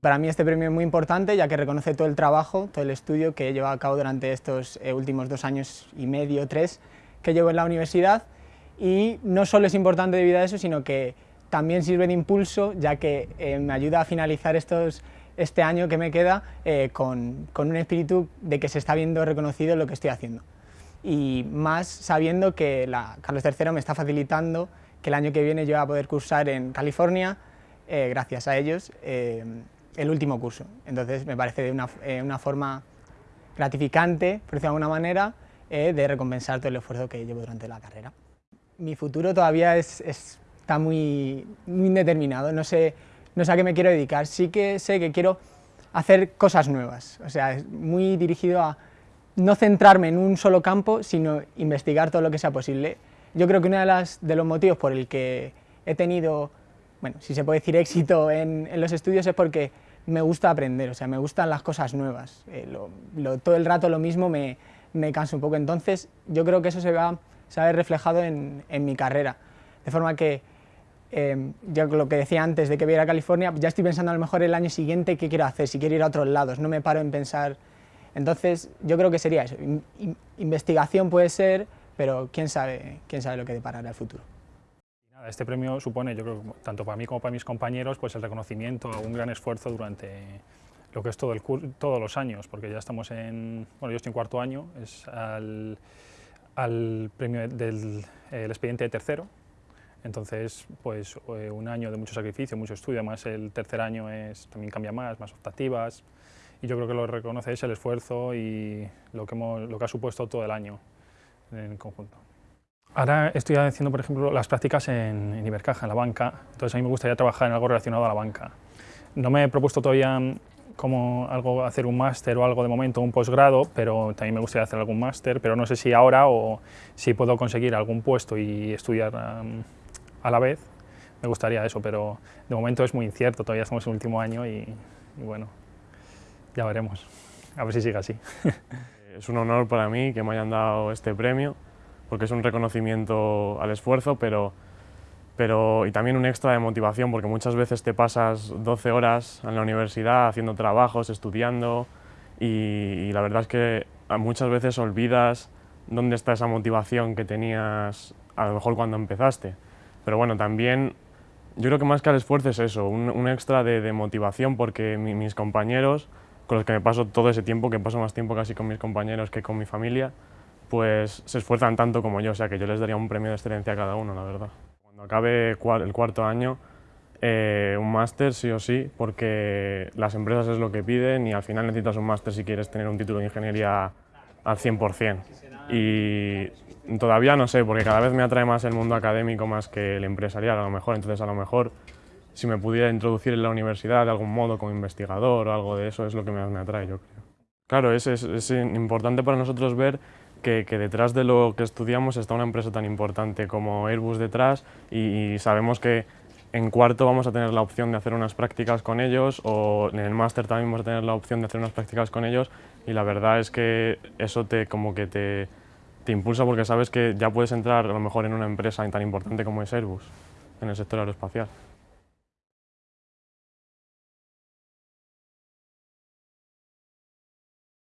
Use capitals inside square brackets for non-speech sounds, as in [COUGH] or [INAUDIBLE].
Para mí este premio es muy importante ya que reconoce todo el trabajo, todo el estudio que he llevado a cabo durante estos eh, últimos dos años y medio, tres, que llevo en la universidad. Y no solo es importante debido a eso, sino que también sirve de impulso ya que eh, me ayuda a finalizar estos, este año que me queda eh, con, con un espíritu de que se está viendo reconocido lo que estoy haciendo. Y más sabiendo que la Carlos III me está facilitando que el año que viene yo voy a poder cursar en California, gracias a ellos, el último curso. Entonces me parece una, eh, una forma gratificante, por decirlo de alguna manera, eh, de recompensar todo el esfuerzo que llevo durante la carrera. Mi futuro todavía es, está muy, muy indeterminado, no sé, no sé a qué me quiero dedicar, sí que sé que quiero hacer cosas nuevas, o sea, es muy dirigido a no centrarme en un solo campo, sino investigar todo lo que sea posible. Yo creo que uno de, las, de los motivos por el que he tenido, bueno, si se puede decir éxito en, en los estudios es porque me gusta aprender, o sea, me gustan las cosas nuevas. Eh, todo el rato lo mismo me, me cansa un poco, entonces yo creo que eso se va, se va a ver reflejado en, en mi carrera. De forma que, eh, yo lo que decía antes de que voy a ir a California, ya estoy pensando a lo mejor el año siguiente qué quiero hacer, si quiero ir a otros lados, no me paro en pensar... Entonces yo creo que sería eso, investigación puede ser, pero quién sabe, quién sabe lo que deparará el futuro. Este premio supone, yo creo, tanto para mí como para mis compañeros, pues el reconocimiento a un gran esfuerzo durante lo que es todo el todos los años, porque ya estamos en, bueno, yo estoy en cuarto año, es al, premio del expediente de tercero, entonces, pues eh, un año de mucho sacrificio, mucho estudio, además el tercer año es, también cambia más, más optativas, y yo creo que lo reconoce es el esfuerzo y lo que, hemos, lo que ha supuesto todo el año en conjunto. Ahora estoy haciendo, por ejemplo, las prácticas en, en, Ibercaja, en la banca, entonces a mí me gustaría trabajar en algo relacionado a la banca. No me he propuesto todavía como algo hacer un máster o algo de momento, un posgrado, pero también me gustaría hacer algún máster, pero no sé si ahora o si puedo conseguir algún puesto y estudiar um, a la vez, me gustaría eso, pero de momento es muy incierto, todavía estamos en el último año y, y bueno, ya veremos, a ver si sigue así. [LAUGHS] Es un honor para mí que me hayan dado este premio, porque es un reconocimiento al esfuerzo, pero, pero y también un extra de motivación, porque muchas veces te pasas 12 horas en la universidad haciendo trabajos, estudiando, y, la verdad es que muchas veces olvidas dónde está esa motivación que tenías a lo mejor cuando empezaste. Pero bueno, también yo creo que más que al esfuerzo es eso, un, extra de, motivación porque mis compañeros, con los que me paso todo ese tiempo, que paso más tiempo casi con mis compañeros que con mi familia, pues se esfuerzan tanto como yo, o sea que yo les daría un premio de excelencia a cada uno, la verdad. Cuando acabe el cuarto año, eh, un máster sí o sí, porque las empresas es lo que piden y al final necesitas un máster si quieres tener un título de ingeniería al 100%. Y todavía no sé, porque cada vez me atrae más el mundo académico más que el empresarial a lo mejor, entonces a lo mejor si me pudiera introducir en la universidad de algún modo como investigador o algo de eso es lo que más me atrae, yo creo. Claro, es, importante para nosotros ver que, detrás de lo que estudiamos está una empresa tan importante como Airbus detrás y, sabemos que en cuarto vamos a tener la opción de hacer unas prácticas con ellos o en el máster también vamos a tener la opción de hacer unas prácticas con ellos y la verdad es que eso te, como que te, te impulsa porque sabes que ya puedes entrar a lo mejor en una empresa tan importante como es Airbus, en el sector aeroespacial.